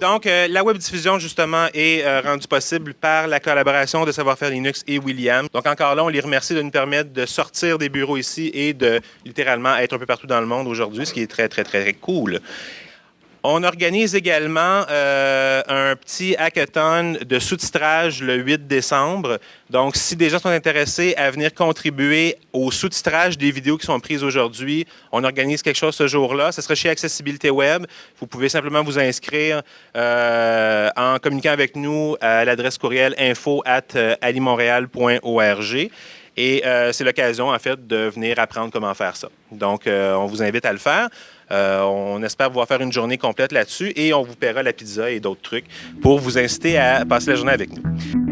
Donc, euh, la web diffusion, justement, est euh, rendue possible par la collaboration de Savoir-faire Linux et William. Donc, encore là, on les remercie de nous permettre de sortir des bureaux ici et de littéralement être un peu partout dans le monde aujourd'hui, ce qui est très, très, très, très cool. On organise également euh, un petit hackathon de sous-titrage le 8 décembre. Donc, si des gens sont intéressés à venir contribuer au sous-titrage des vidéos qui sont prises aujourd'hui, on organise quelque chose ce jour-là. Ce sera chez Accessibilité Web. Vous pouvez simplement vous inscrire euh, en communiquant avec nous à l'adresse courriel info at euh, alimontréal.org. Et c'est l'occasion, en fait, de venir apprendre comment faire ça. Donc, on vous invite à le faire. Euh, on espère pouvoir faire une journée complète là-dessus et on vous paiera la pizza et d'autres trucs pour vous inciter à passer la journée avec nous.